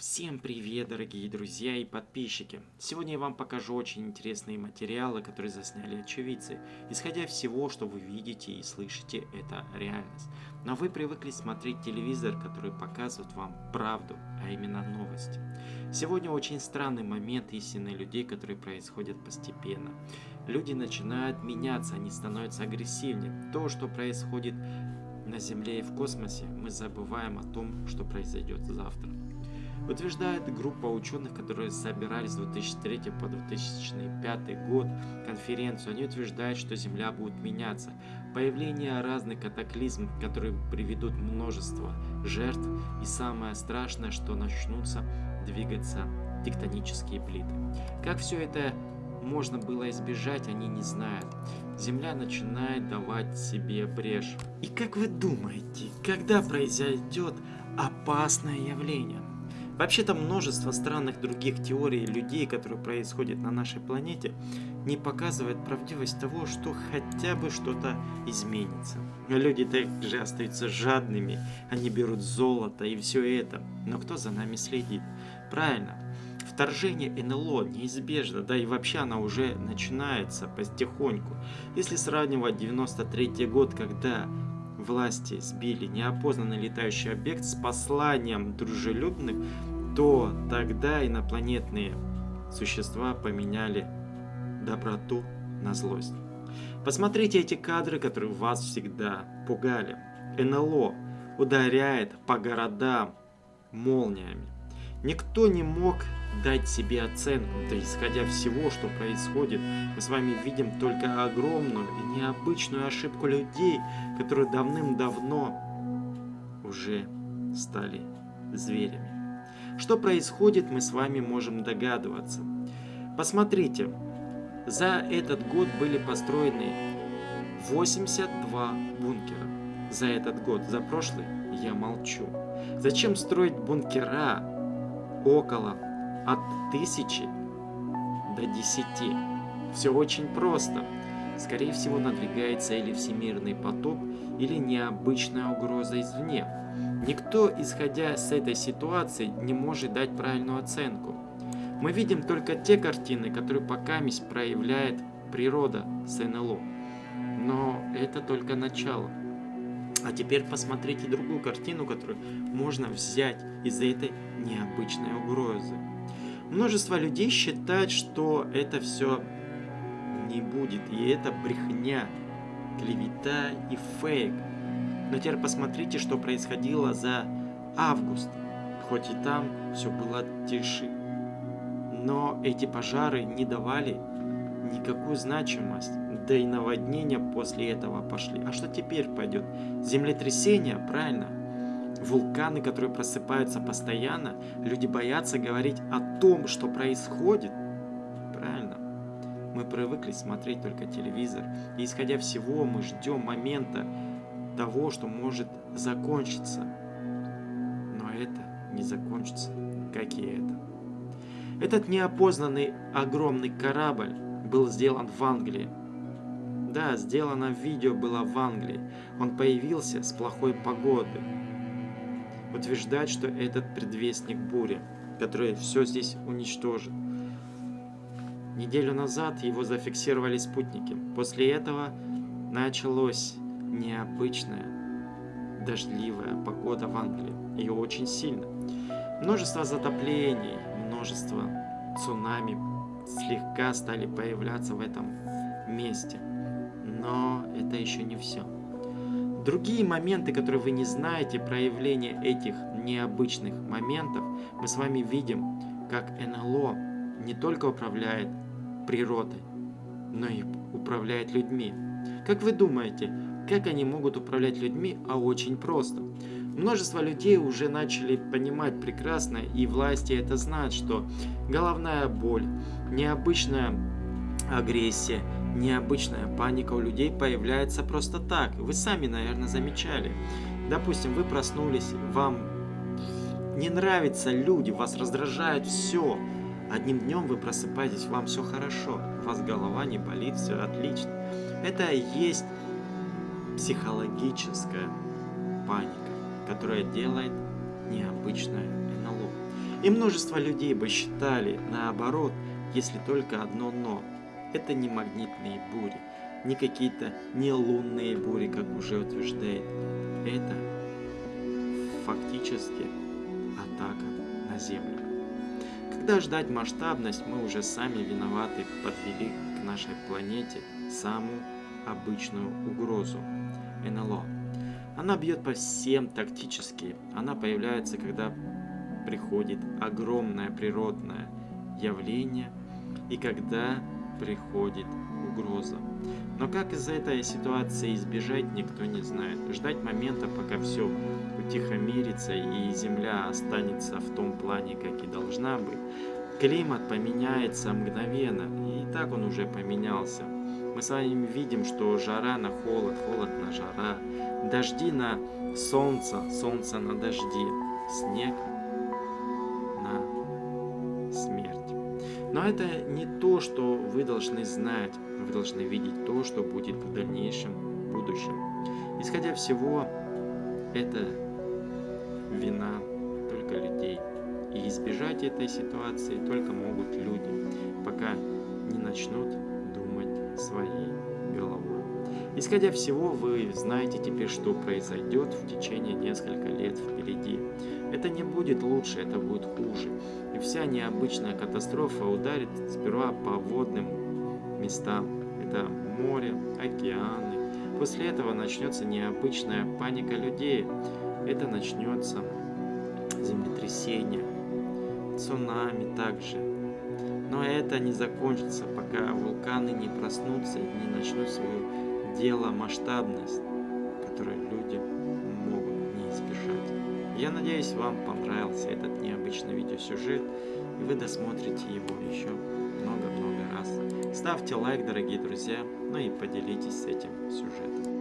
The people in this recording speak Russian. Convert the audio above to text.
Всем привет, дорогие друзья и подписчики! Сегодня я вам покажу очень интересные материалы, которые засняли очевидцы. Исходя всего, что вы видите и слышите, это реальность. Но вы привыкли смотреть телевизор, который показывает вам правду, а именно новости. Сегодня очень странный момент истины людей, которые происходят постепенно. Люди начинают меняться, они становятся агрессивнее. То, что происходит на Земле и в космосе, мы забываем о том, что произойдет завтра. Утверждает группа ученых, которые собирались с 2003 по 2005 год конференцию. Они утверждают, что Земля будет меняться. Появление разных катаклизм, которые приведут множество жертв. И самое страшное, что начнутся двигаться тектонические плиты. Как все это можно было избежать, они не знают. Земля начинает давать себе брешь. И как вы думаете, когда произойдет опасное явление? Вообще-то множество странных других теорий людей, которые происходят на нашей планете, не показывает правдивость того, что хотя бы что-то изменится. Люди также остаются жадными, они берут золото и все это. Но кто за нами следит? Правильно, вторжение НЛО неизбежно, да и вообще она уже начинается потихоньку. Если сравнивать 93 год, когда власти сбили неопознанный летающий объект с посланием дружелюбных, то тогда инопланетные существа поменяли доброту на злость. Посмотрите эти кадры, которые вас всегда пугали. НЛО ударяет по городам молниями. Никто не мог дать себе оценку, да исходя всего, что происходит, мы с вами видим только огромную и необычную ошибку людей, которые давным-давно уже стали зверями. Что происходит, мы с вами можем догадываться. Посмотрите, за этот год были построены 82 бункера. За этот год, за прошлый я молчу. Зачем строить бункера около от тысячи до десяти? Все очень просто. Скорее всего надвигается или всемирный потоп, или необычная угроза извне. Никто, исходя с этой ситуации, не может дать правильную оценку. Мы видим только те картины, которые пока проявляет природа с НЛО. Но это только начало. А теперь посмотрите другую картину, которую можно взять из этой необычной угрозы. Множество людей считают, что это все не будет, и это брехня, клевета и фейк. Но теперь посмотрите, что происходило за август. Хоть и там все было тише. Но эти пожары не давали никакую значимость. Да и наводнения после этого пошли. А что теперь пойдет? Землетрясение, правильно? Вулканы, которые просыпаются постоянно. Люди боятся говорить о том, что происходит. Правильно? Мы привыкли смотреть только телевизор. И исходя всего, мы ждем момента, того, что может закончиться. Но это не закончится, как и это. Этот неопознанный огромный корабль был сделан в Англии. Да, сделано видео было в Англии. Он появился с плохой погоды. Утверждать, что этот предвестник бури, который все здесь уничтожит. Неделю назад его зафиксировали спутники. После этого началось необычная дождливая погода в Англии. Ее очень сильно. Множество затоплений, множество цунами слегка стали появляться в этом месте. Но это еще не все. Другие моменты, которые вы не знаете, проявление этих необычных моментов, мы с вами видим, как НЛО не только управляет природой, но и управляет людьми. Как вы думаете, как они могут управлять людьми? А очень просто. Множество людей уже начали понимать прекрасно, и власти это знают, что головная боль, необычная агрессия, необычная паника у людей появляется просто так. Вы сами, наверное, замечали. Допустим, вы проснулись, вам не нравятся люди, вас раздражает все. Одним днем вы просыпаетесь, вам все хорошо, у вас голова не болит, все отлично. Это есть психологическая паника, которая делает необычное НЛО. И множество людей бы считали наоборот, если только одно «но». Это не магнитные бури, не какие-то не лунные бури, как уже утверждает. Это фактически атака на Землю. Когда ждать масштабность, мы уже сами виноваты подвели к нашей планете самую обычную угрозу – НЛО. Она бьет по всем тактически. Она появляется, когда приходит огромное природное явление и когда приходит угроза. Но как из этой ситуации избежать, никто не знает. Ждать момента, пока все утихомирится и Земля останется в том плане, как и должна быть. Климат поменяется мгновенно, и так он уже поменялся. Мы с вами видим, что жара на холод, холод на жара, дожди на солнце, солнце на дожди, снег на смерть. Но это не то, что вы должны знать, вы должны видеть то, что будет в дальнейшем будущем. Исходя всего, это вина только людей. И избежать этой ситуации только могут люди, пока не начнут своей головой. Исходя всего, вы знаете теперь, что произойдет в течение нескольких лет впереди. Это не будет лучше, это будет хуже. И вся необычная катастрофа ударит сперва по водным местам. Это море, океаны. После этого начнется необычная паника людей. Это начнется землетрясение, цунами также. Но это не закончится, пока вулканы не проснутся и не начнут свое дело масштабность, которую люди могут не избежать. Я надеюсь, вам понравился этот необычный видеосюжет, и вы досмотрите его еще много-много раз. Ставьте лайк, дорогие друзья, ну и поделитесь этим сюжетом.